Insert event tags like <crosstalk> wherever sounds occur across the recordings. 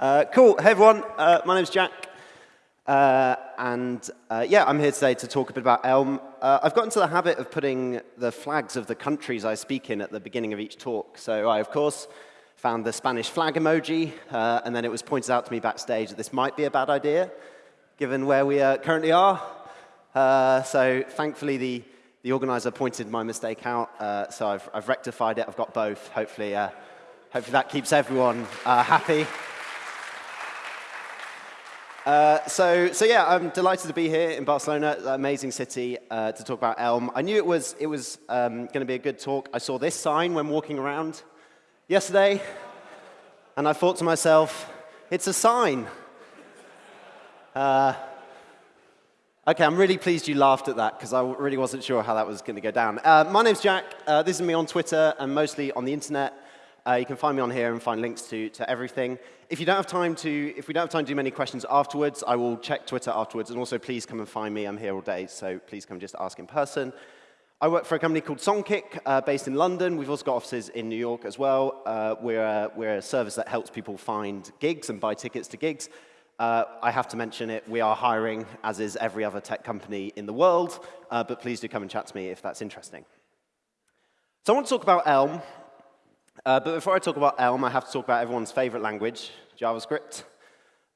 Uh, cool. Hey, everyone. Uh, my name's Jack. Uh, and uh, yeah, I'm here today to talk a bit about Elm. Uh, I've got into the habit of putting the flags of the countries I speak in at the beginning of each talk. So I, of course, found the Spanish flag emoji, uh, and then it was pointed out to me backstage that this might be a bad idea, given where we currently are. so thankfully, the, the organizer pointed my mistake out, so I've, I've, rectified it. I've got both. Hopefully, hopefully that keeps everyone happy. Uh, so, so yeah, I'm delighted to be here in Barcelona, amazing city, uh, to talk about Elm. I knew it was, it was um, going to be a good talk. I saw this sign when walking around yesterday, and I thought to myself, it's a sign. Uh, okay, I'm really pleased you laughed at that, because I really wasn't sure how that was going to go down. Uh, my name's Jack. Uh, this is me on Twitter and mostly on the internet. You can find me on here and find links to, to everything. If you don't have time to, if we don't have time to do many questions afterwards, I will check Twitter afterwards. And also, please come and find me. I'm here all day, so please come just ask in person. I work for a company called Songkick, uh, based in London. We've also got offices in New York as well. Uh, we're, a, we're a service that helps people find gigs and buy tickets to gigs. Uh, I have to mention it, we are hiring, as is every other tech company in the world, uh, but please do come and chat to me if that's interesting. So I want to talk about Elm, uh, but before I talk about Elm, I have to talk about everyone's favorite language, JavaScript.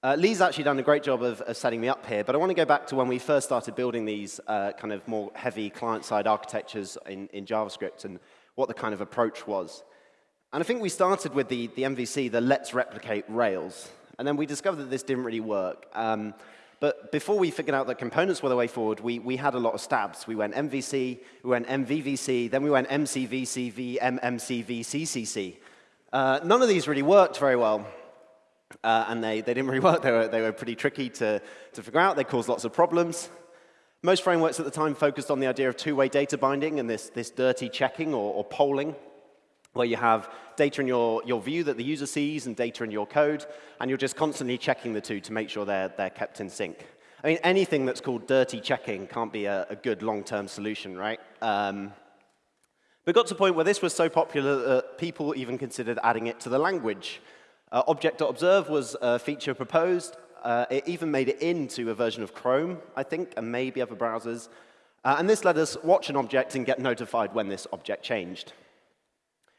Uh, Lee's actually done a great job of, of, setting me up here, but I want to go back to when we first started building these uh, kind of more heavy client-side architectures in, in, JavaScript and what the kind of approach was. And I think we started with the, the MVC, the let's replicate Rails. And then we discovered that this didn't really work. Um, but before we figured out that components were the way forward, we, we had a lot of stabs. We went MVC, we went MVVC, then we went MCVCV, MMCV, CCC. Uh, none of these really worked very well. Uh, and they, they didn't really <laughs> work. They were, they were pretty tricky to, to figure out. They caused lots of problems. Most frameworks at the time focused on the idea of two-way data binding and this, this dirty checking or, or polling where you have data in your, your view that the user sees and data in your code, and you're just constantly checking the two to make sure they're, they're kept in sync. I mean, anything that's called dirty checking can't be a, a good long-term solution, right? Um, but got to a point where this was so popular that people even considered adding it to the language. Uh, Object.observe was a feature proposed. Uh, it even made it into a version of Chrome, I think, and maybe other browsers. Uh, and this let us watch an object and get notified when this object changed.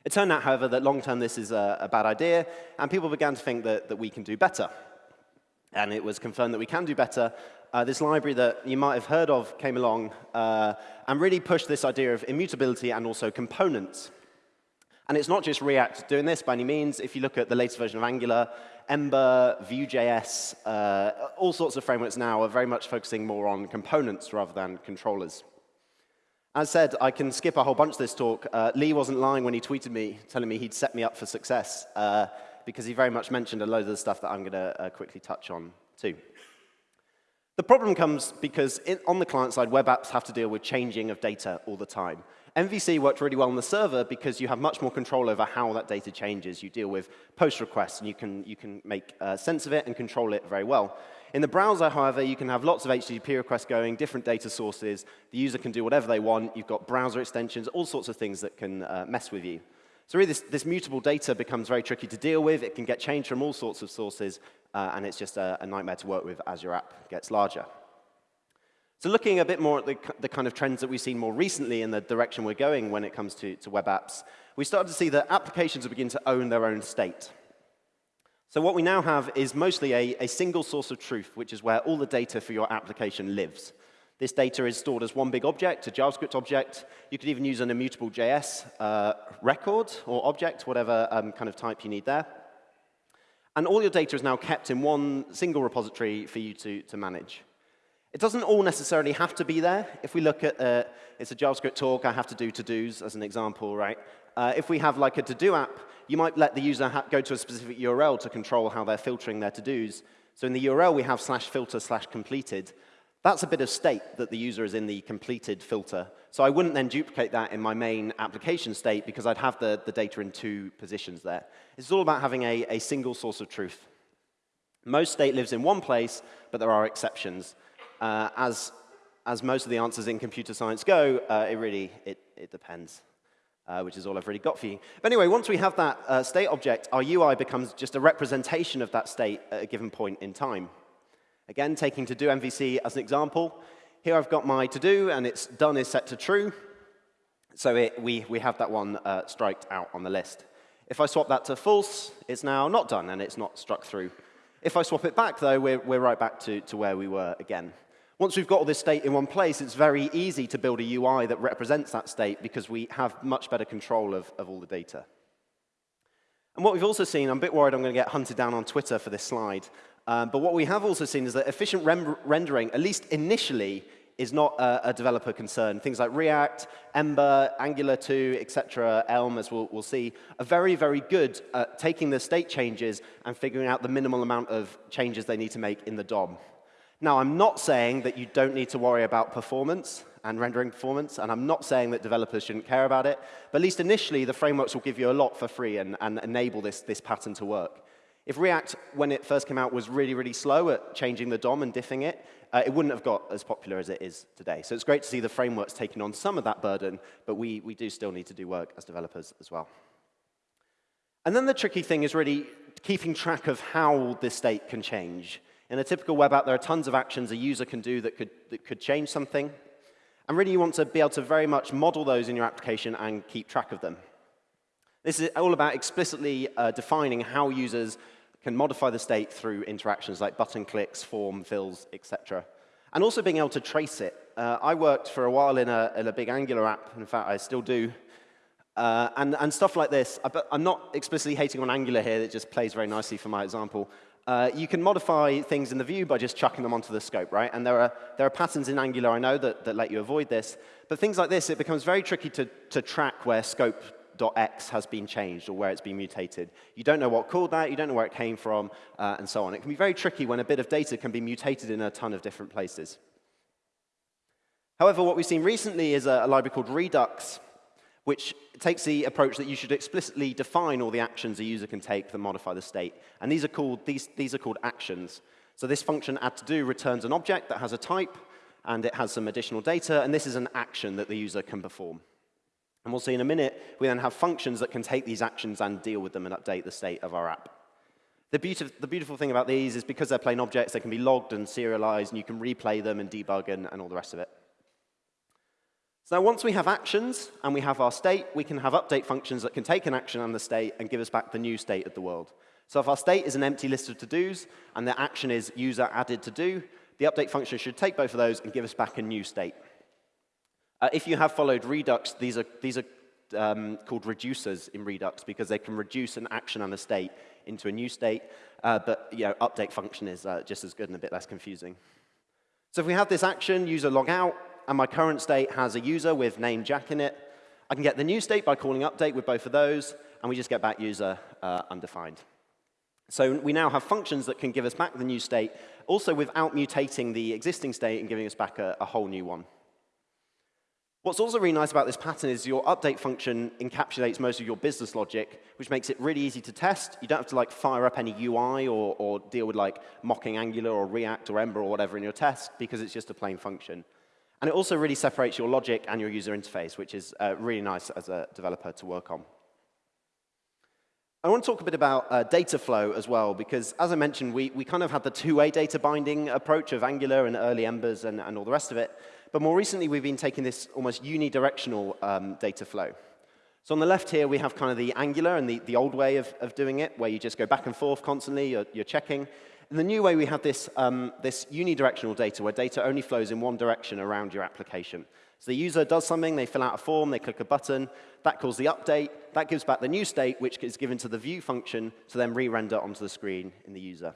It turned out, however, that long-term this is a, a, bad idea, and people began to think that, that we can do better. And it was confirmed that we can do better. Uh, this library that you might have heard of came along uh, and really pushed this idea of immutability and also components. And it's not just React doing this by any means. If you look at the latest version of Angular, Ember, Vue.js, uh, all sorts of frameworks now are very much focusing more on components rather than controllers. As said, I can skip a whole bunch of this talk. Uh, Lee wasn't lying when he tweeted me, telling me he'd set me up for success, uh, because he very much mentioned a load of the stuff that I'm going to uh, quickly touch on too. The problem comes because on the client side, web apps have to deal with changing of data all the time. MVC worked really well on the server because you have much more control over how that data changes. You deal with post requests, and you can, you can make uh, sense of it and control it very well. In the browser, however, you can have lots of HTTP requests going, different data sources. The user can do whatever they want. You've got browser extensions, all sorts of things that can uh, mess with you. So really, this, this, mutable data becomes very tricky to deal with. It can get changed from all sorts of sources, uh, and it's just a, a, nightmare to work with as your app gets larger. So looking a bit more at the, the, kind of trends that we've seen more recently in the direction we're going when it comes to, to web apps, we started to see that applications beginning to own their own state. So what we now have is mostly a, a single source of truth, which is where all the data for your application lives. This data is stored as one big object, a JavaScript object. You could even use an immutable JS uh, record or object, whatever um, kind of type you need there. And all your data is now kept in one single repository for you to, to manage. It doesn't all necessarily have to be there. If we look at, uh, it's a JavaScript talk, I have to do to-dos as an example, right? Uh, if we have like a to-do app, you might let the user go to a specific URL to control how they're filtering their to-dos. So in the URL, we have slash filter slash completed. That's a bit of state that the user is in the completed filter. So I wouldn't then duplicate that in my main application state because I'd have the, the data in two positions there. It's all about having a, a single source of truth. Most state lives in one place, but there are exceptions. Uh, as, as most of the answers in computer science go, uh, it really, it, it depends. uh, which is all I've really got for you. But anyway, once we have that uh, state object, our UI becomes just a representation of that state at a given point in time. Again, taking to-do MVC as an example, here I've got my to-do, and it's done is set to true. So it, we, we have that one uh, striked out on the list. If I swap that to false, it's now not done, and it's not struck through. If I swap it back, though, we're, we're right back to, to where we were again. Once we've got all this state in one place, it's very easy to build a UI that represents that state because we have much better control of, of all the data. And what we've also seen, I'm a bit worried I'm going to get hunted down on Twitter for this slide, um, but what we have also seen is that efficient rendering, at least initially, is not a, a, developer concern. Things like React, Ember, Angular 2, etc., Elm, as we'll, we'll, see, are very, very good at taking the state changes and figuring out the minimal amount of changes they need to make in the DOM. Now, I'm not saying that you don't need to worry about performance and rendering performance, and I'm not saying that developers shouldn't care about it, but at least initially, the frameworks will give you a lot for free and, and enable this, this pattern to work. If React, when it first came out, was really, really slow at changing the DOM and diffing it, uh, it wouldn't have got as popular as it is today. So it's great to see the frameworks taking on some of that burden, but we, we do still need to do work as developers as well. And then the tricky thing is really keeping track of how this state can change. In a typical web app, there are tons of actions a user can do that could, that could change something. And really, you want to be able to very much model those in your application and keep track of them. This is all about explicitly uh, defining how users can modify the state through interactions like button clicks, form, fills, etc. And also being able to trace it. Uh, I worked for a while in a, in a, big Angular app. In fact, I still do. Uh, and, and, stuff like this. I'm not explicitly hating on Angular here. It just plays very nicely for my example. Uh, you can modify things in the view by just chucking them onto the scope, right? And there are, there are patterns in Angular, I know, that, that let you avoid this. But things like this, it becomes very tricky to, to track where scope.x has been changed or where it's been mutated. You don't know what called that, you don't know where it came from, uh, and so on. It can be very tricky when a bit of data can be mutated in a ton of different places. However, what we've seen recently is a, a library called Redux, which takes the approach that you should explicitly define all the actions a user can take that modify the state. And these are called, these, these are called actions. So this function add to do returns an object that has a type, and it has some additional data, and this is an action that the user can perform. And we'll see in a minute, we then have functions that can take these actions and deal with them and update the state of our app. The, beautif the beautiful thing about these is because they're plain objects, they can be logged and serialized, and you can replay them and debug and, and all the rest of it. So once we have actions and we have our state, we can have update functions that can take an action on the state and give us back the new state of the world. So if our state is an empty list of to-dos and the action is user added to do, the update function should take both of those and give us back a new state. Uh, if you have followed Redux, these are, these are um, called reducers in Redux because they can reduce an action and a state into a new state. Uh, but you know, update function is uh, just as good and a bit less confusing. So if we have this action, user log out, and my current state has a user with name Jack in it. I can get the new state by calling update with both of those, and we just get back user uh, undefined. So we now have functions that can give us back the new state, also without mutating the existing state and giving us back a, a whole new one. What's also really nice about this pattern is your update function encapsulates most of your business logic, which makes it really easy to test. You don't have to like fire up any UI or, or deal with like mocking Angular or React or Ember or whatever in your test because it's just a plain function. And it also really separates your logic and your user interface, which is uh, really nice as a developer to work on. I want to talk a bit about uh, data flow as well, because as I mentioned, we, we kind of had the two-way data binding approach of Angular and early Embers and, and all the rest of it. But more recently, we've been taking this almost unidirectional um, data flow. So on the left here, we have kind of the Angular and the, the old way of, of doing it, where you just go back and forth constantly, you're, you're checking. In the new way, we have this, um, this unidirectional data, where data only flows in one direction around your application. So the user does something, they fill out a form, they click a button, that calls the update, that gives back the new state, which is given to the view function to then re-render onto the screen in the user.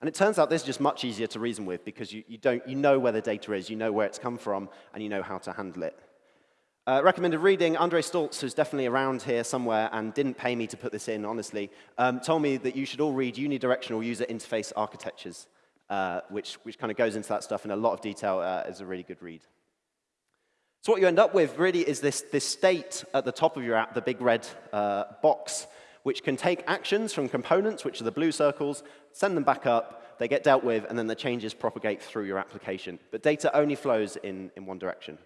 And it turns out this is just much easier to reason with because you, you, don't, you know where the data is, you know where it's come from, and you know how to handle it. Uh, recommended reading, Andre Staltz, who's definitely around here somewhere and didn't pay me to put this in, honestly, um, told me that you should all read unidirectional user interface architectures, uh, which, which kind of goes into that stuff in a lot of detail uh, as a really good read. So what you end up with really is this, this state at the top of your app, the big red uh, box, which can take actions from components, which are the blue circles, send them back up, they get dealt with, and then the changes propagate through your application. But data only flows in, in one direction.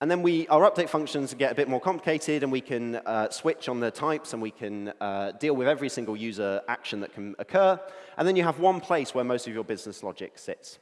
And then we, our update functions get a bit more complicated, and we can uh, switch on the types, and we can uh, deal with every single user action that can occur. And then you have one place where most of your business logic sits.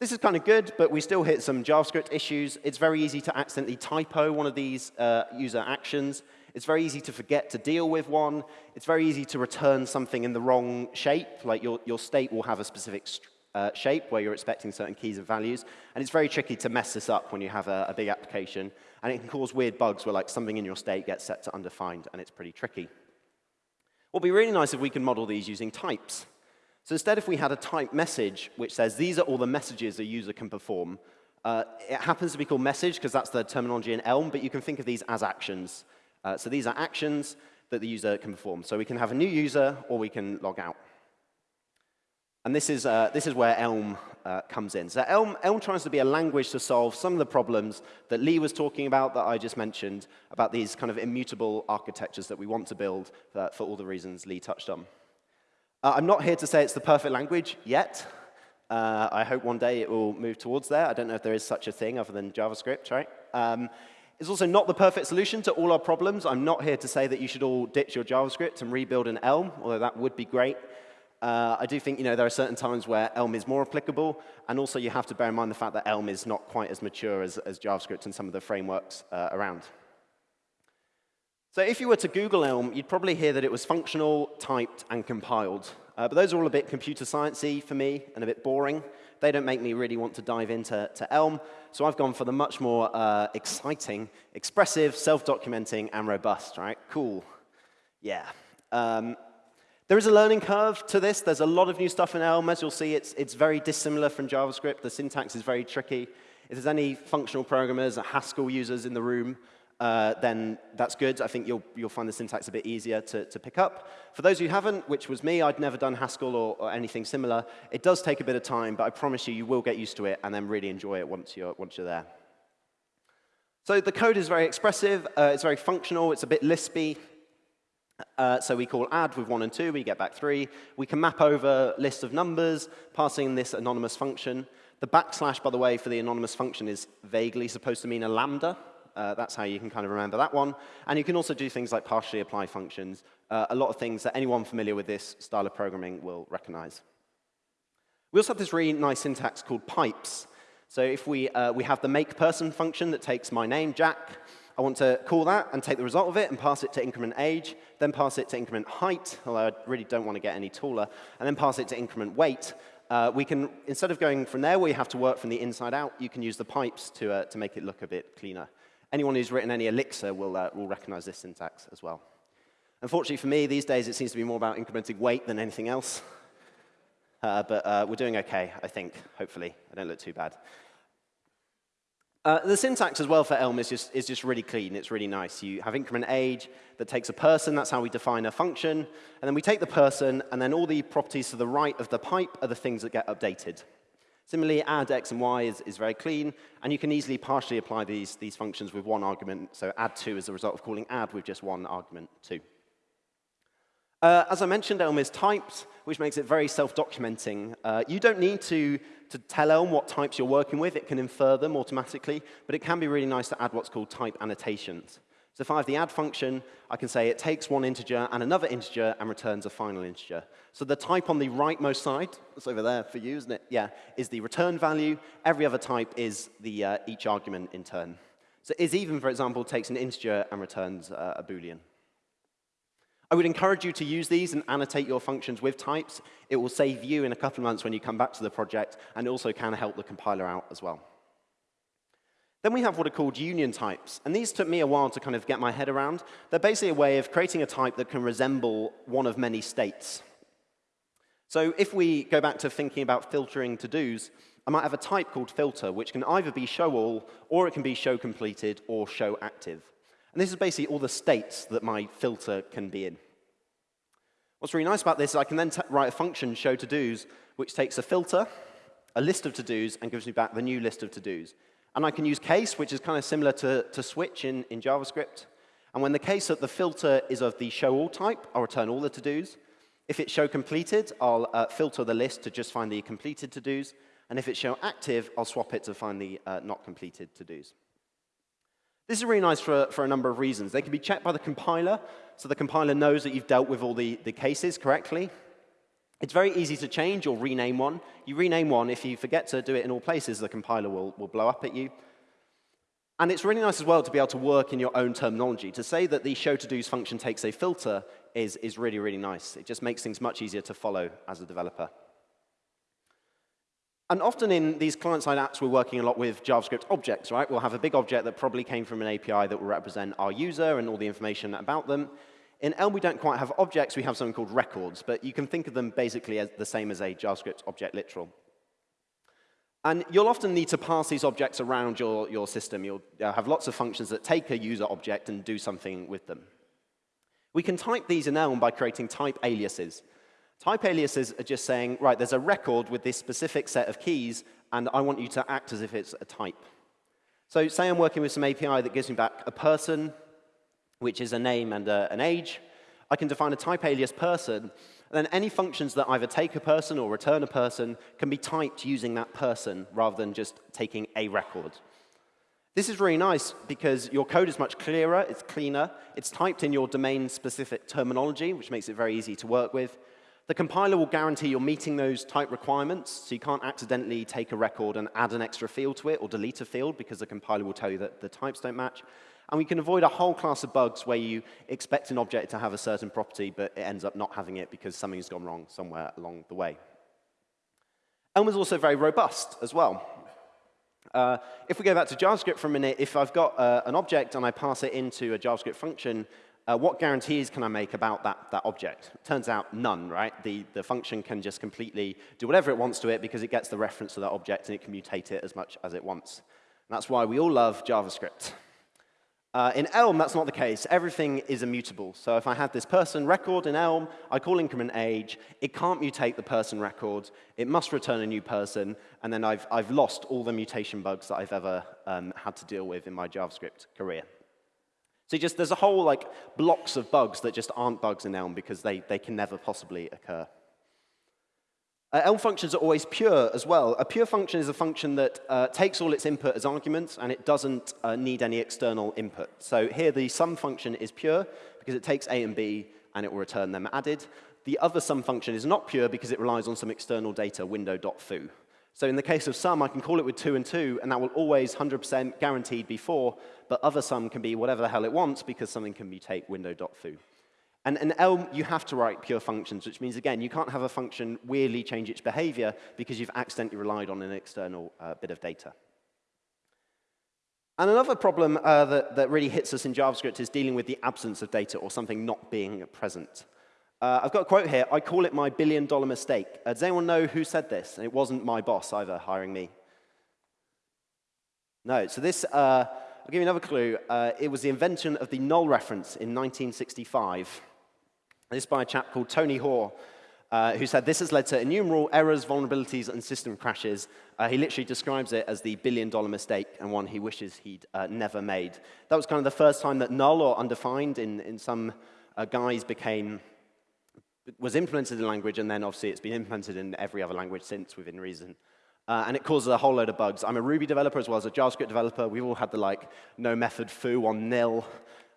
This is kind of good, but we still hit some JavaScript issues. It's very easy to accidentally typo one of these uh, user actions. It's very easy to forget to deal with one. It's very easy to return something in the wrong shape, like your, your state will have a specific uh, shape where you're expecting certain keys and values. And it's very tricky to mess this up when you have a, a big application. And it can cause weird bugs where like something in your state gets set to undefined, and it's pretty tricky. What would be really nice if we could model these using types. So instead, if we had a type message which says these are all the messages a user can perform, uh, it happens to be called message because that's the terminology in Elm, but you can think of these as actions. Uh, so these are actions that the user can perform. So we can have a new user or we can log out. And this is, uh, this is where Elm uh, comes in. So Elm, Elm tries to be a language to solve some of the problems that Lee was talking about that I just mentioned, about these kind of immutable architectures that we want to build uh, for all the reasons Lee touched on. Uh, I'm not here to say it's the perfect language yet. Uh, I hope one day it will move towards there. I don't know if there is such a thing other than JavaScript, right? Um, it's also not the perfect solution to all our problems. I'm not here to say that you should all ditch your JavaScript and rebuild an Elm, although that would be great. Uh, I do think you know, there are certain times where Elm is more applicable, and also you have to bear in mind the fact that Elm is not quite as mature as, as JavaScript and some of the frameworks uh, around. So if you were to Google Elm, you'd probably hear that it was functional, typed, and compiled. Uh, but those are all a bit computer sciencey for me and a bit boring. They don't make me really want to dive into to Elm, so I've gone for the much more uh, exciting, expressive, self-documenting, and robust, right? Cool. Yeah. Um, there is a learning curve to this. There's a lot of new stuff in Elm. As you'll see, it's, it's very dissimilar from JavaScript. The syntax is very tricky. If there's any functional programmers or Haskell users in the room, uh, then that's good. I think you'll, you'll find the syntax a bit easier to, to pick up. For those who haven't, which was me, I'd never done Haskell or, or, anything similar, it does take a bit of time, but I promise you, you will get used to it and then really enjoy it once you're, once you're there. So the code is very expressive. Uh, it's very functional. It's a bit Lispy. Uh, so we call add with 1 and 2, we get back 3. We can map over lists of numbers, passing this anonymous function. The backslash, by the way, for the anonymous function is vaguely supposed to mean a lambda. Uh, that's how you can kind of remember that one. And you can also do things like partially apply functions, uh, a lot of things that anyone familiar with this style of programming will recognize. We also have this really nice syntax called pipes. So if we, uh, we have the make person function that takes my name, Jack, I want to call that and take the result of it and pass it to increment age, then pass it to increment height, although I really don't want to get any taller, and then pass it to increment weight. Uh, we can, instead of going from there where you have to work from the inside out, you can use the pipes to, uh, to make it look a bit cleaner. Anyone who's written any Elixir will, uh, will recognize this syntax as well. Unfortunately for me, these days it seems to be more about incrementing weight than anything else. Uh, but uh, we're doing OK, I think, hopefully. I don't look too bad. Uh, the syntax as well for Elm is just, is just really clean. It's really nice. You have increment age that takes a person. That's how we define a function. And then we take the person, and then all the properties to the right of the pipe are the things that get updated. Similarly, add x and y is, is very clean, and you can easily partially apply these, these functions with one argument. So add 2 is a result of calling add with just one argument 2. Uh, as I mentioned, Elm is typed, which makes it very self-documenting. Uh, you don't need to, to tell Elm what types you're working with. It can infer them automatically, but it can be really nice to add what's called type annotations. So if I have the add function, I can say it takes one integer and another integer and returns a final integer. So the type on the rightmost side, that's over there for you, isn't it? Yeah, is the return value. Every other type is the, uh, each argument in turn. So is even, for example, takes an integer and returns uh, a Boolean. I would encourage you to use these and annotate your functions with types. It will save you in a couple of months when you come back to the project, and also can help the compiler out as well. Then we have what are called union types, and these took me a while to kind of get my head around. They're basically a way of creating a type that can resemble one of many states. So if we go back to thinking about filtering to-dos, I might have a type called filter, which can either be show all, or it can be show completed, or show active. And this is basically all the states that my filter can be in. What's really nice about this is I can then write a function, show to-dos, which takes a filter, a list of to-dos, and gives me back the new list of to-dos. And I can use case, which is kind of similar to, to switch in, in JavaScript. And when the case that the filter is of the show all type, I'll return all the to-dos. If it's show completed, I'll uh, filter the list to just find the completed to-dos. And if it's show active, I'll swap it to find the uh, not completed to-dos. This is really nice for, for a number of reasons. They can be checked by the compiler, so the compiler knows that you've dealt with all the, the cases correctly. It's very easy to change or rename one. You rename one, if you forget to do it in all places, the compiler will, will blow up at you. And it's really nice as well to be able to work in your own terminology. To say that the show to dos function takes a filter is, is really, really nice. It just makes things much easier to follow as a developer. And often in these client-side apps, we're working a lot with JavaScript objects, right? We'll have a big object that probably came from an API that will represent our user and all the information about them. In Elm, we don't quite have objects. We have something called records, but you can think of them basically as the same as a JavaScript object literal. And you'll often need to pass these objects around your, your system. You'll uh, have lots of functions that take a user object and do something with them. We can type these in Elm by creating type aliases. Type aliases are just saying, right, there's a record with this specific set of keys, and I want you to act as if it's a type. So say I'm working with some API that gives me back a person, which is a name and a, an age. I can define a type alias person, and then any functions that either take a person or return a person can be typed using that person rather than just taking a record. This is really nice because your code is much clearer, it's cleaner, it's typed in your domain-specific terminology, which makes it very easy to work with. The compiler will guarantee you're meeting those type requirements, so you can't accidentally take a record and add an extra field to it or delete a field because the compiler will tell you that the types don't match. And we can avoid a whole class of bugs where you expect an object to have a certain property, but it ends up not having it because something's gone wrong somewhere along the way. Elm is also very robust as well. Uh, if we go back to JavaScript for a minute, if I've got uh, an object and I pass it into a JavaScript function, uh, what guarantees can I make about that, that object? Turns out none, right? The, the function can just completely do whatever it wants to it because it gets the reference to that object and it can mutate it as much as it wants. And that's why we all love JavaScript. Uh, in Elm, that's not the case. Everything is immutable. So if I have this person record in Elm, I call increment age. It can't mutate the person record. It must return a new person. And then I've, I've lost all the mutation bugs that I've ever um, had to deal with in my JavaScript career. So just there's a whole like blocks of bugs that just aren't bugs in Elm because they, they can never possibly occur. Uh, Elm functions are always pure as well. A pure function is a function that uh, takes all its input as arguments and it doesn't uh, need any external input. So here the sum function is pure because it takes A and B and it will return them added. The other sum function is not pure because it relies on some external data, window.foo. So in the case of sum, I can call it with 2 and 2, and that will always 100% guaranteed be 4, but other sum can be whatever the hell it wants because something can mutate window.foo. And in Elm, you have to write pure functions, which means, again, you can't have a function weirdly change its behavior because you've accidentally relied on an external uh, bit of data. And another problem uh, that, that really hits us in JavaScript is dealing with the absence of data or something not being present. Uh, I've got a quote here. I call it my billion dollar mistake. Uh, does anyone know who said this? And it wasn't my boss either, hiring me. No, so this, uh, I'll give you another clue. Uh, it was the invention of the null reference in 1965. This by a chap called Tony Hoare, uh, who said this has led to innumerable errors, vulnerabilities, and system crashes. Uh, he literally describes it as the billion dollar mistake and one he wishes he'd uh, never made. That was kind of the first time that null or undefined in, in some uh, guise became was implemented in language, and then obviously it's been implemented in every other language since within reason. Uh, and it causes a whole load of bugs. I'm a Ruby developer as well as a JavaScript developer. We've all had the like no method foo on nil.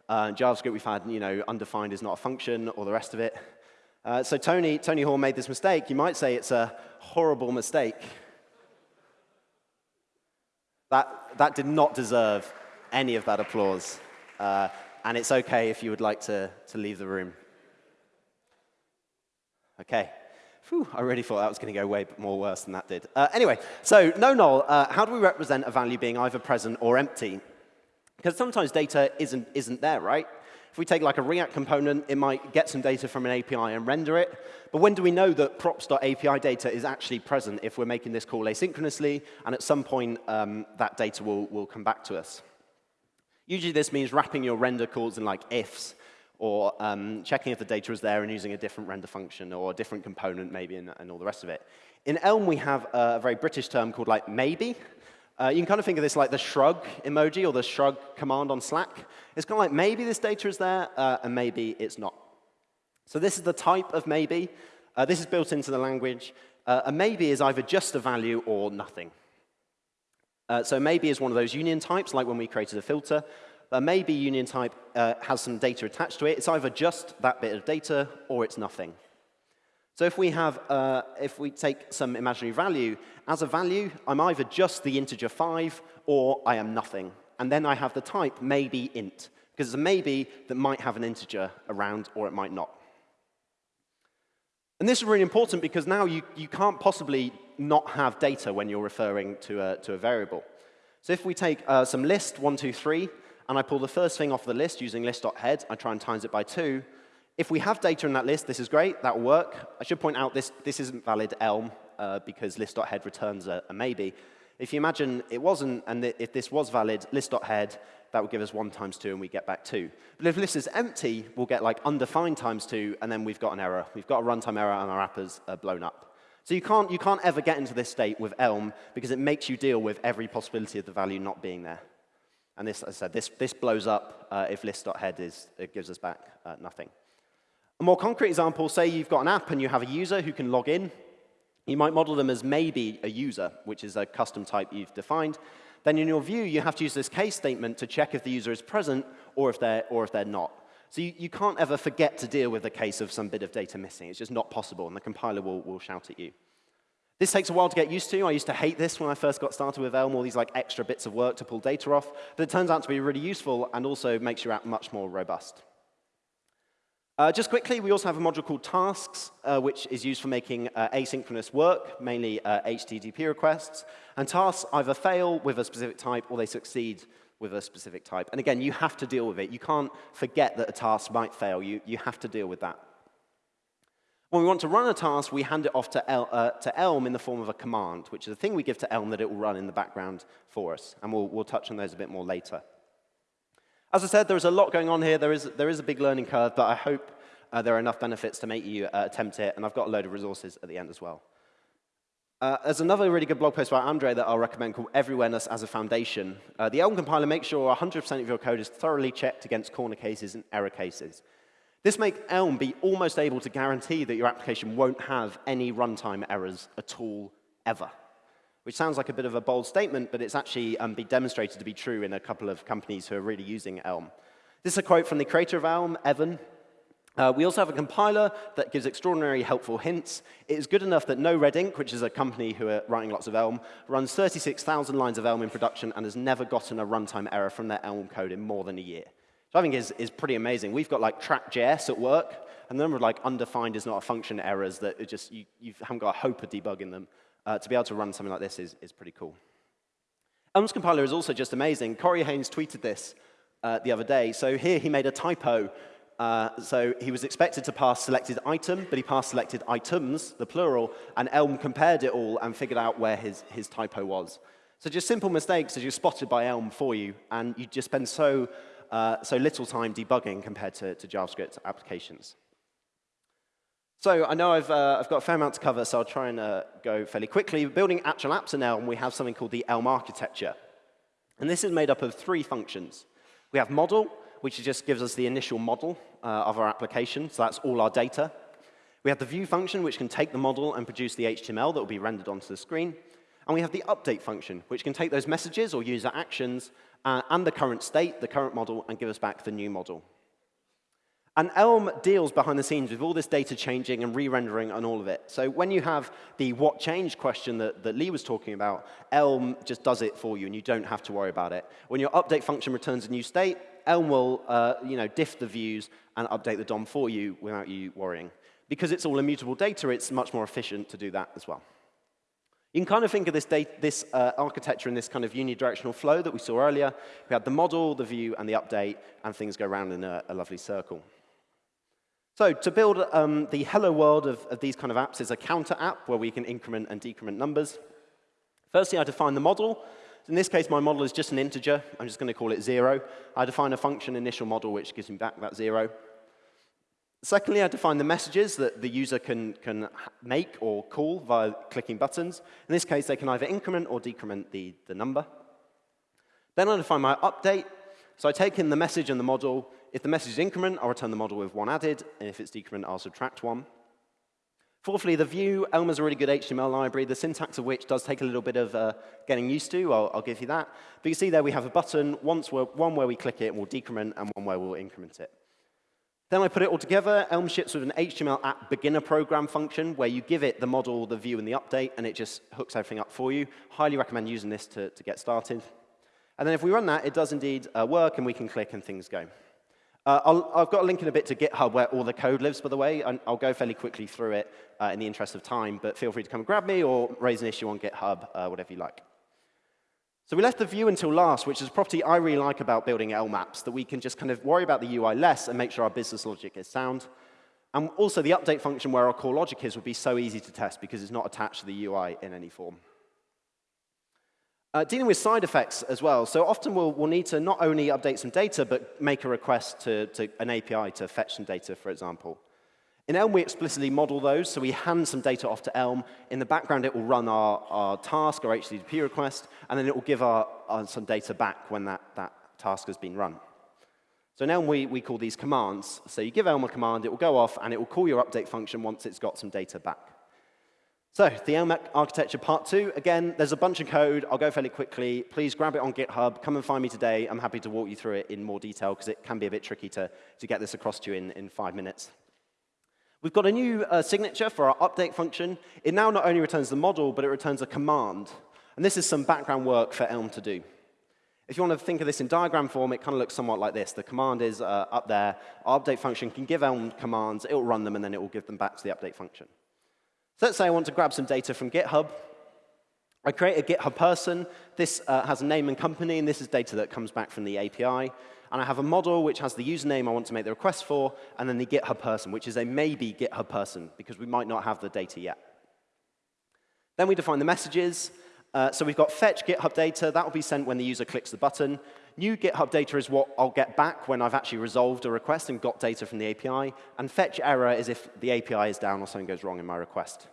Uh, JavaScript we've had, you know, undefined is not a function, or the rest of it. Uh, so Tony, Tony Hoare made this mistake. You might say it's a horrible mistake. That, that did not deserve any of that applause. Uh, and it's okay if you would like to, to leave the room. Okay. Whew, I really thought that was going to go way more worse than that did. Uh, anyway, so no null, uh, how do we represent a value being either present or empty? Because sometimes data isn't, isn't there, right? If we take like a React component, it might get some data from an API and render it. But when do we know that props.api data is actually present if we're making this call asynchronously, and at some point um, that data will, will come back to us? Usually this means wrapping your render calls in like ifs, or um, checking if the data is there and using a different render function or a different component maybe and, and all the rest of it. In Elm, we have a very British term called like maybe. Uh, you can kind of think of this like the shrug emoji or the shrug command on Slack. It's kind of like maybe this data is there uh, and maybe it's not. So this is the type of maybe. Uh, this is built into the language. Uh, a maybe is either just a value or nothing. Uh, so maybe is one of those union types, like when we created a filter. A maybe union type uh, has some data attached to it. It's either just that bit of data or it's nothing. So if we have, uh, if we take some imaginary value, as a value, I'm either just the integer 5 or I am nothing. And then I have the type maybe int, because it's a maybe that might have an integer around or it might not. And this is really important because now you, you can't possibly not have data when you're referring to a, to a variable. So if we take uh, some list, 1, 2, 3, and I pull the first thing off the list using list.head, I try and times it by 2, if we have data in that list, this is great, that will work. I should point out this, this isn't valid Elm uh, because list.head returns a, a, maybe. If you imagine it wasn't, and if this was valid, list.head, that would give us 1 times 2, and we get back 2. But if list is empty, we'll get like undefined times 2, and then we've got an error. We've got a runtime error, and our app is uh, blown up. So you can't, you can't ever get into this state with Elm because it makes you deal with every possibility of the value not being there. And this, as I said, this, this blows up uh, if list.head is, it gives us back uh, nothing. A more concrete example, say you've got an app and you have a user who can log in. You might model them as maybe a user, which is a custom type you've defined. Then in your view, you have to use this case statement to check if the user is present or if they're, or if they're not. So you, you can't ever forget to deal with the case of some bit of data missing. It's just not possible, and the compiler will, will shout at you. This takes a while to get used to. I used to hate this when I first got started with Elm, all these like extra bits of work to pull data off. But it turns out to be really useful and also makes your app much more robust. Uh, just quickly, we also have a module called Tasks, uh, which is used for making uh, asynchronous work, mainly HTTP uh, requests. And tasks either fail with a specific type or they succeed with a specific type. And again, you have to deal with it. You can't forget that a task might fail. You, you have to deal with that. When we want to run a task, we hand it off to, El, uh, to Elm in the form of a command, which is a thing we give to Elm that it will run in the background for us. And we'll, we'll touch on those a bit more later. As I said, there is a lot going on here. There is, there is a big learning curve, but I hope uh, there are enough benefits to make you uh, attempt it, and I've got a load of resources at the end as well. Uh, there's another really good blog post by Andre that I'll recommend called Everywhereness as a Foundation. Uh, the Elm compiler makes sure 100% of your code is thoroughly checked against corner cases and error cases. This makes Elm be almost able to guarantee that your application won't have any runtime errors at all, ever which sounds like a bit of a bold statement, but it's actually um, been demonstrated to be true in a couple of companies who are really using Elm. This is a quote from the creator of Elm, Evan. Uh, we also have a compiler that gives extraordinarily helpful hints. It is good enough that NoRedInk, which is a company who are writing lots of Elm, runs 36,000 lines of Elm in production and has never gotten a runtime error from their Elm code in more than a year. So I think is, is pretty amazing. We've got like TrackJS at work, and the number of like undefined is not a function errors that just you, you haven't got a hope of debugging them uh, to be able to run something like this is, is pretty cool. Elm's compiler is also just amazing. Corey Haines tweeted this uh, the other day. So here he made a typo. Uh, so he was expected to pass selected item, but he passed selected items, the plural, and Elm compared it all and figured out where his, his typo was. So just simple mistakes as you're spotted by Elm for you, and you just spend so, uh, so little time debugging compared to, to JavaScript applications. So I know I've, uh, I've got a fair amount to cover, so I'll try and uh, go fairly quickly. Building actual apps in Elm, we have something called the Elm architecture. And this is made up of three functions. We have model, which just gives us the initial model uh, of our application, so that's all our data. We have the view function, which can take the model and produce the HTML that will be rendered onto the screen. And we have the update function, which can take those messages or user actions uh, and the current state, the current model, and give us back the new model. And Elm deals behind the scenes with all this data changing and re-rendering and all of it. So when you have the what changed question that, that Lee was talking about, Elm just does it for you, and you don't have to worry about it. When your update function returns a new state, Elm will uh, you know, diff the views and update the DOM for you without you worrying. Because it's all immutable data, it's much more efficient to do that as well. You can kind of think of this, data, this uh, architecture in this kind of unidirectional flow that we saw earlier. We had the model, the view, and the update, and things go around in a, a lovely circle. So to build um, the hello world of, of, these kind of apps is a counter app where we can increment and decrement numbers. Firstly, I define the model. In this case, my model is just an integer. I'm just going to call it 0. I define a function initial model, which gives me back that 0. Secondly, I define the messages that the user can, can make or call via clicking buttons. In this case, they can either increment or decrement the, the number. Then I define my update. So I take in the message and the model, if the message is increment, I'll return the model with one added, and if it's decrement, I'll subtract one. Fourthly, the view, Elm is a really good HTML library, the syntax of which does take a little bit of uh, getting used to. I'll, I'll, give you that. But you see there we have a button, once one where we click it and we'll decrement, and one where we'll increment it. Then I put it all together. Elm ships with an HTML app beginner program function where you give it the model, the view, and the update, and it just hooks everything up for you. Highly recommend using this to, to get started. And then if we run that, it does indeed uh, work, and we can click and things go. Uh, i have got a link in a bit to GitHub where all the code lives, by the way. And I'll go fairly quickly through it uh, in the interest of time, but feel free to come and grab me or raise an issue on GitHub, uh, whatever you like. So we left the view until last, which is a property I really like about building Elm apps, that we can just kind of worry about the UI less and make sure our business logic is sound. And also the update function where our core logic is would be so easy to test because it's not attached to the UI in any form. Uh, dealing with side effects as well. So often we'll, we'll, need to not only update some data, but make a request to, to, an API to fetch some data, for example. In Elm, we explicitly model those, so we hand some data off to Elm. In the background, it will run our, our task, our HTTP request, and then it will give our, our, some data back when that, that task has been run. So in Elm, we, we call these commands. So you give Elm a command, it will go off, and it will call your update function once it's got some data back. So the Elm architecture part two, again, there's a bunch of code. I'll go fairly quickly. Please grab it on GitHub. Come and find me today. I'm happy to walk you through it in more detail because it can be a bit tricky to, to get this across to you in, in five minutes. We've got a new uh, signature for our update function. It now not only returns the model, but it returns a command. And this is some background work for Elm to do. If you want to think of this in diagram form, it kind of looks somewhat like this. The command is uh, up there. Our update function can give Elm commands. It will run them, and then it will give them back to the update function. So let's say I want to grab some data from GitHub. I create a GitHub person. This uh, has a name and company, and this is data that comes back from the API. And I have a model which has the username I want to make the request for, and then the GitHub person, which is a maybe GitHub person, because we might not have the data yet. Then we define the messages. Uh, so we've got fetch GitHub data. That will be sent when the user clicks the button. New GitHub data is what I'll get back when I've actually resolved a request and got data from the API. And fetch error is if the API is down or something goes wrong in my request.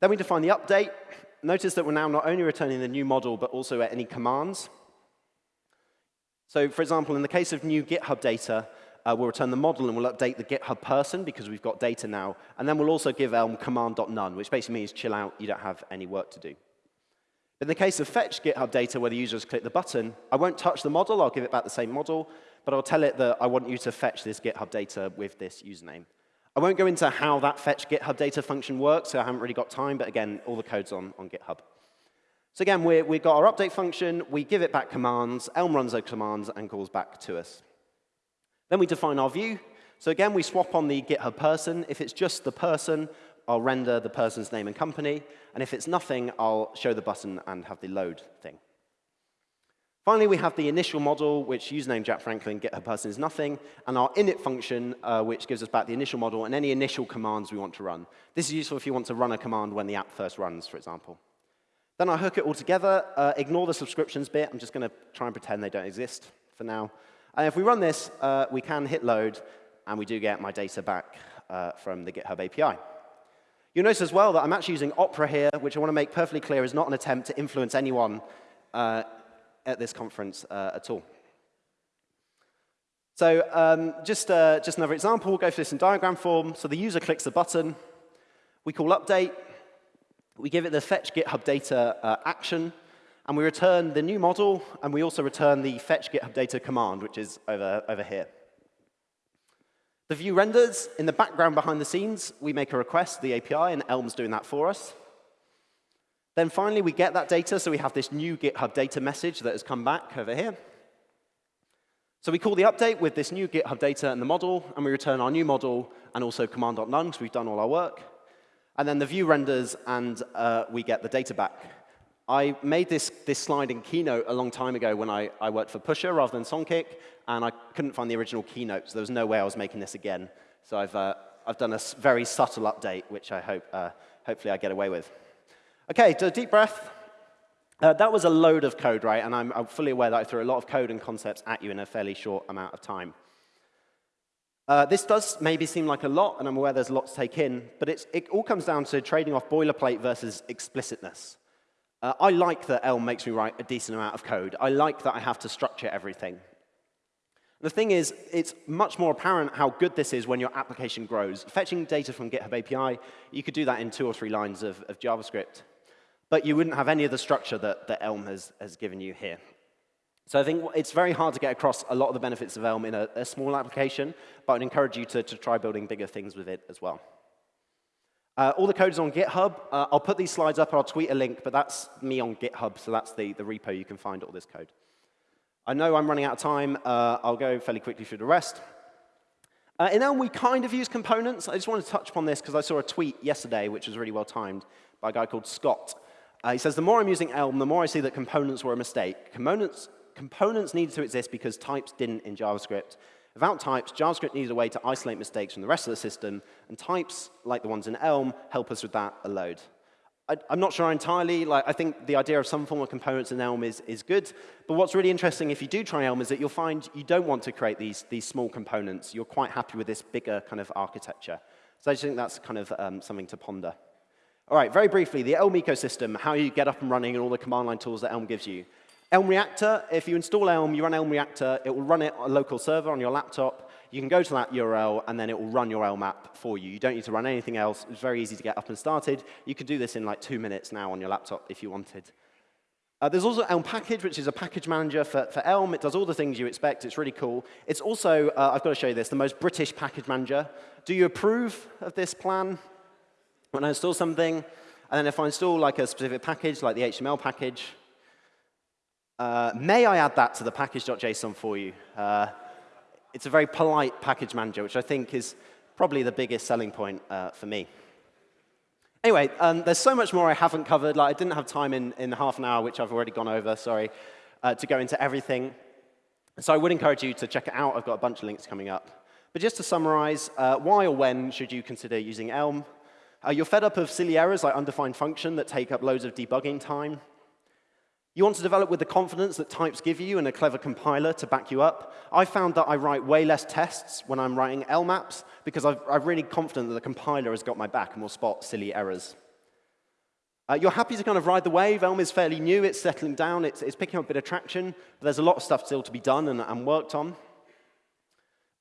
Then we define the update. Notice that we're now not only returning the new model, but also any commands. So for example, in the case of new GitHub data, uh, we'll return the model and we'll update the GitHub person because we've got data now. And then we'll also give Elm command.none, which basically means chill out, you don't have any work to do. In the case of fetch GitHub data, where the user has clicked the button, I won't touch the model. I'll give it back the same model. But I'll tell it that I want you to fetch this GitHub data with this username. I won't go into how that fetch GitHub data function works, so I haven't really got time. But again, all the code's on, on GitHub. So again, we have got our update function. We give it back commands. Elm runs those commands and calls back to us. Then we define our view. So again, we swap on the GitHub person. If it's just the person, I'll render the person's name and company. And if it's nothing, I'll show the button and have the load thing. Finally, we have the initial model, which username Jack Franklin, GitHub person is nothing, and our init function, uh, which gives us back the initial model and any initial commands we want to run. This is useful if you want to run a command when the app first runs, for example. Then I hook it all together. Uh, ignore the subscriptions bit. I'm just going to try and pretend they don't exist for now. And if we run this, uh, we can hit load, and we do get my data back uh, from the GitHub API. You'll notice as well that I'm actually using Opera here, which I want to make perfectly clear is not an attempt to influence anyone uh, at this conference uh, at all. So um, just, uh, just another example, we'll go through this in diagram form. So the user clicks the button. We call update. We give it the fetch GitHub data uh, action. And we return the new model. And we also return the fetch GitHub data command, which is over, over here. The view renders. In the background behind the scenes, we make a request to the API, and Elm's doing that for us. Then finally, we get that data, so we have this new GitHub data message that has come back over here. So we call the update with this new GitHub data and the model, and we return our new model and also command.none, because we've done all our work. And then the view renders, and uh, we get the data back. I made this, this slide in Keynote a long time ago when I, I worked for Pusher rather than Songkick, and I couldn't find the original Keynote, so there was no way I was making this again. So I've, uh, I've done a very subtle update, which I hope, uh, hopefully I get away with. OK, do a deep breath. Uh, that was a load of code, right? And I'm, I'm, fully aware that I threw a lot of code and concepts at you in a fairly short amount of time. Uh, this does maybe seem like a lot, and I'm aware there's a lot to take in, but it all comes down to trading off boilerplate versus explicitness. Uh, I like that Elm makes me write a decent amount of code. I like that I have to structure everything. The thing is, it's much more apparent how good this is when your application grows. Fetching data from GitHub API, you could do that in two or three lines of, of JavaScript. But you wouldn't have any of the structure that, that Elm has, has given you here. So I think it's very hard to get across a lot of the benefits of Elm in a, a small application, but I'd encourage you to, to try building bigger things with it as well. Uh, all the code is on GitHub. Uh, I'll put these slides up, I'll tweet a link, but that's me on GitHub, so that's the, the repo you can find all this code. I know I'm running out of time. Uh, I'll go fairly quickly through the rest. Uh, in Elm, we kind of use components. I just want to touch upon this because I saw a tweet yesterday, which was really well timed, by a guy called Scott. Uh, he says, the more I'm using Elm, the more I see that components were a mistake. Components, components needed to exist because types didn't in JavaScript. Without types, JavaScript needed a way to isolate mistakes from the rest of the system, and types, like the ones in Elm, help us with that a load. I, am not sure entirely. Like, I think the idea of some form of components in Elm is, is good. But what's really interesting if you do try Elm is that you'll find you don't want to create these, these small components. You're quite happy with this bigger kind of architecture. So I just think that's kind of um, something to ponder. All right, very briefly, the Elm ecosystem, how you get up and running and all the command line tools that Elm gives you. Elm Reactor, if you install Elm, you run Elm Reactor, it will run it on a local server on your laptop. You can go to that URL, and then it will run your Elm app for you. You don't need to run anything else. It's very easy to get up and started. You can do this in like two minutes now on your laptop if you wanted. Uh, there's also Elm Package, which is a package manager for, for Elm. It does all the things you expect. It's really cool. It's also, uh, I've got to show you this, the most British package manager. Do you approve of this plan? When I install something, and then if I install like a specific package, like the HTML package, uh, may I add that to the package.json for you? Uh, it's a very polite package manager, which I think is probably the biggest selling point uh, for me. Anyway, um, there's so much more I haven't covered. Like, I didn't have time in, in half an hour, which I've already gone over, sorry, uh, to go into everything. So I would encourage you to check it out. I've got a bunch of links coming up. But just to summarize, uh, why or when should you consider using Elm? You're fed up of silly errors like undefined function that take up loads of debugging time. You want to develop with the confidence that types give you and a clever compiler to back you up. I found that I write way less tests when I'm writing Elm apps because i am really confident that the compiler has got my back and will spot silly errors. Uh, you're happy to kind of ride the wave. Elm is fairly new. It's settling down. It's, it's picking up a bit of traction. But there's a lot of stuff still to be done and, and worked on.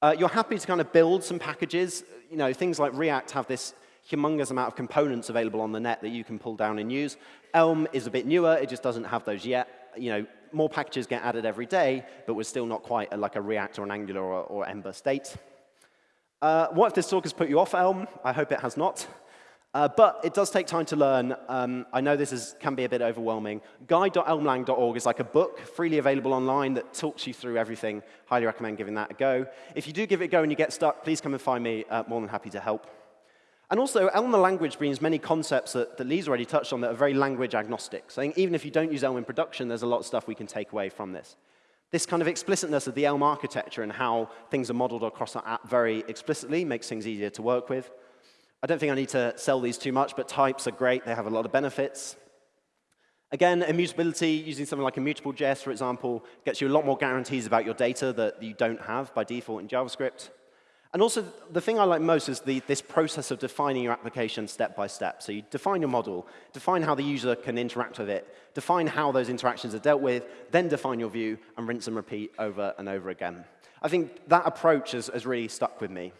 Uh, you're happy to kind of build some packages. You know, things like React have this humongous amount of components available on the net that you can pull down and use. Elm is a bit newer. It just doesn't have those yet. You know, more packages get added every day, but we're still not quite like a React or an Angular or, or Ember state. Uh, what if this talk has put you off Elm? I hope it has not. Uh, but it does take time to learn. Um, I know this is, can be a bit overwhelming. Guide.elmlang.org is like a book freely available online that talks you through everything. Highly recommend giving that a go. If you do give it a go and you get stuck, please come and find me. Uh, more than happy to help. And also, Elm the language brings many concepts that, that Lee's already touched on that are very language agnostic. So even if you don't use Elm in production, there's a lot of stuff we can take away from this. This kind of explicitness of the Elm architecture and how things are modeled across our app very explicitly makes things easier to work with. I don't think I need to sell these too much, but types are great. They have a lot of benefits. Again, immutability, using something like immutable.js, for example, gets you a lot more guarantees about your data that you don't have by default in JavaScript. And also, the thing I like most is the, this process of defining your application step by step. So you define your model, define how the user can interact with it, define how those interactions are dealt with, then define your view, and rinse and repeat over and over again. I think that approach has, has really stuck with me.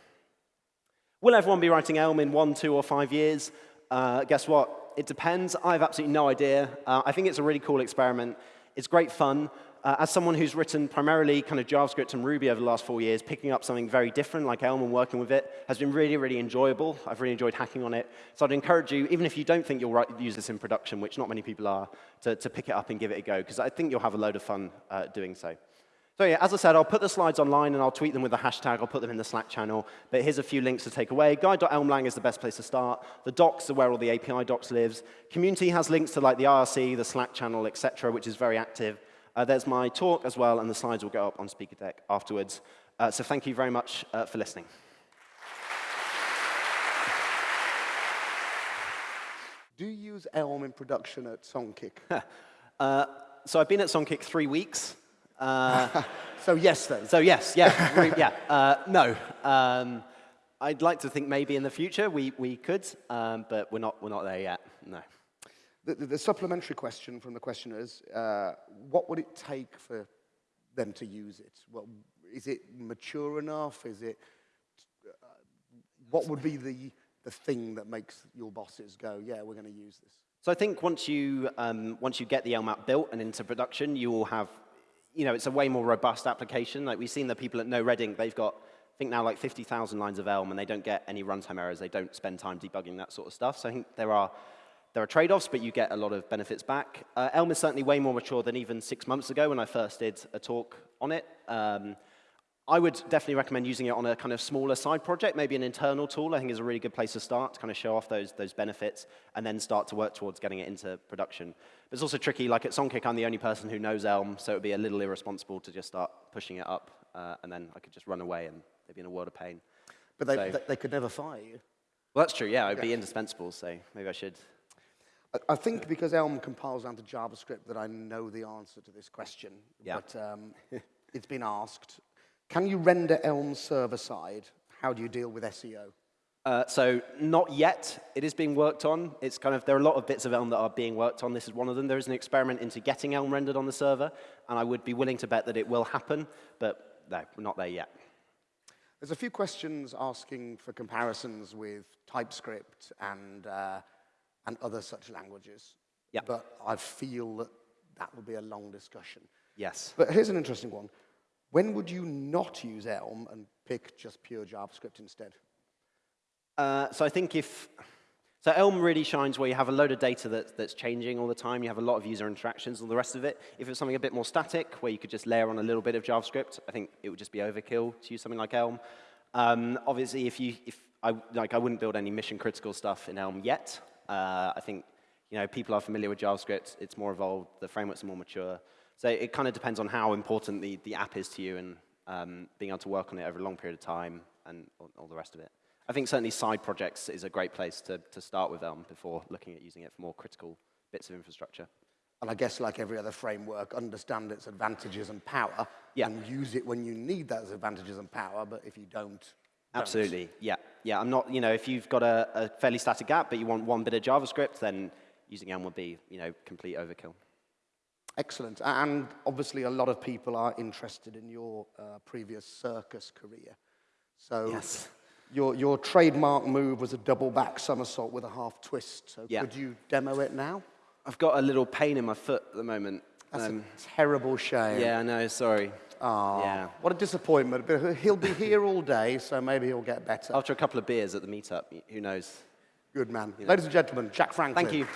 Will everyone be writing Elm in one, two, or five years? Uh, guess what? It depends. I have absolutely no idea. Uh, I think it's a really cool experiment. It's great fun uh, as someone who's written primarily kind of JavaScript and Ruby over the last four years, picking up something very different like Elm and working with it has been really, really enjoyable. I've really enjoyed hacking on it. So I'd encourage you, even if you don't think you'll write, use this in production, which not many people are, to, to pick it up and give it a go, because I think you'll have a load of fun uh, doing so. So yeah, as I said, I'll put the slides online and I'll tweet them with a hashtag. I'll put them in the Slack channel. But here's a few links to take away. Guide.elmlang is the best place to start. The docs are where all the API docs lives. Community has links to like the IRC, the Slack channel, etc., which is very active. Uh, there's my talk as well, and the slides will go up on Speaker Deck afterwards. Uh, so thank you very much uh, for listening. Do you use Elm in production at Songkick? <laughs> Uh, so I've been at Songkick three weeks. Uh, <laughs> so yes, then. So yes, yeah, <laughs> yeah. Uh, no. Um, I'd like to think maybe in the future we, we could, um, but we're not, we're not there yet, no. The, the, the supplementary question from the questioners, uh, what would it take for them to use it? Well, is it mature enough? Is it, uh, what would be the, the thing that makes your bosses go, yeah, we're going to use this? So I think once you, um, once you get the Elm app built and into production, you will have, you know, it's a way more robust application. Like we've seen the people at NoRedInk, they've got, I think now like 50,000 lines of Elm and they don't get any runtime errors. They don't spend time debugging that sort of stuff. So I think there are, there are trade-offs, but you get a lot of benefits back. Uh, Elm is certainly way more mature than even six months ago when I first did a talk on it. Um, I would definitely recommend using it on a kind of smaller side project, maybe an internal tool, I think is a really good place to start to kind of show off those, those benefits and then start to work towards getting it into production. But it's also tricky, like at Songkick, I'm the only person who knows Elm, so it would be a little irresponsible to just start pushing it up uh, and then I could just run away and they'd be in a world of pain. But they, So- they, they could never fire you. Well, that's true, yeah, it would be indispensable, so maybe I should. I- I think because Elm compiles down to JavaScript that I know the answer to this question. Yeah. But um, <laughs> it's been asked. Can you render Elm server side? How do you deal with SEO? Uh, so not yet. It is being worked on. It's kind of there are a lot of bits of Elm that are being worked on. This is one of them. There is an experiment into getting Elm rendered on the server, and I would be willing to bet that it will happen, but no, we're not there yet. There's a few questions asking for comparisons with TypeScript and, uh, and other such languages. Yeah. But I feel that that would be a long discussion. Yes. But here's an interesting one. When would you not use Elm and pick just pure JavaScript instead? Uh, so I think if so, Elm really shines where you have a load of data that, that's changing all the time. You have a lot of user interactions, all the rest of it. If it's something a bit more static, where you could just layer on a little bit of JavaScript, I think it would just be overkill to use something like Elm. Um, obviously, if you, if I like, I wouldn't build any mission critical stuff in Elm yet. Uh, I think you know people are familiar with JavaScript. It's more evolved. The frameworks are more mature. So it kind of depends on how important the, the app is to you and um, being able to work on it over a long period of time and all, all the rest of it. I think certainly side projects is a great place to, to start with Elm before looking at using it for more critical bits of infrastructure. And I guess like every other framework, understand its advantages and power Yeah. and use it when you need those advantages and power, but if you don't, don't. Absolutely, yeah. Yeah, I'm not, you know, if you've got a, a fairly static app, but you want one bit of JavaScript, then using Elm would be, you know, complete overkill. Excellent. And obviously, a lot of people are interested in your uh, previous circus career. So, Yes. your, your trademark move was a double back somersault with a half twist. So, Yeah. could you demo it now? I've got a little pain in my foot at the moment. That's Um, a terrible shame. yeah, I know, sorry. Aw, Yeah. What a disappointment. But he'll be here all day, so maybe he'll get better. After a couple of beers at the meetup, who knows? Good man. Ladies and gentlemen, Jack Franklin. Thank you.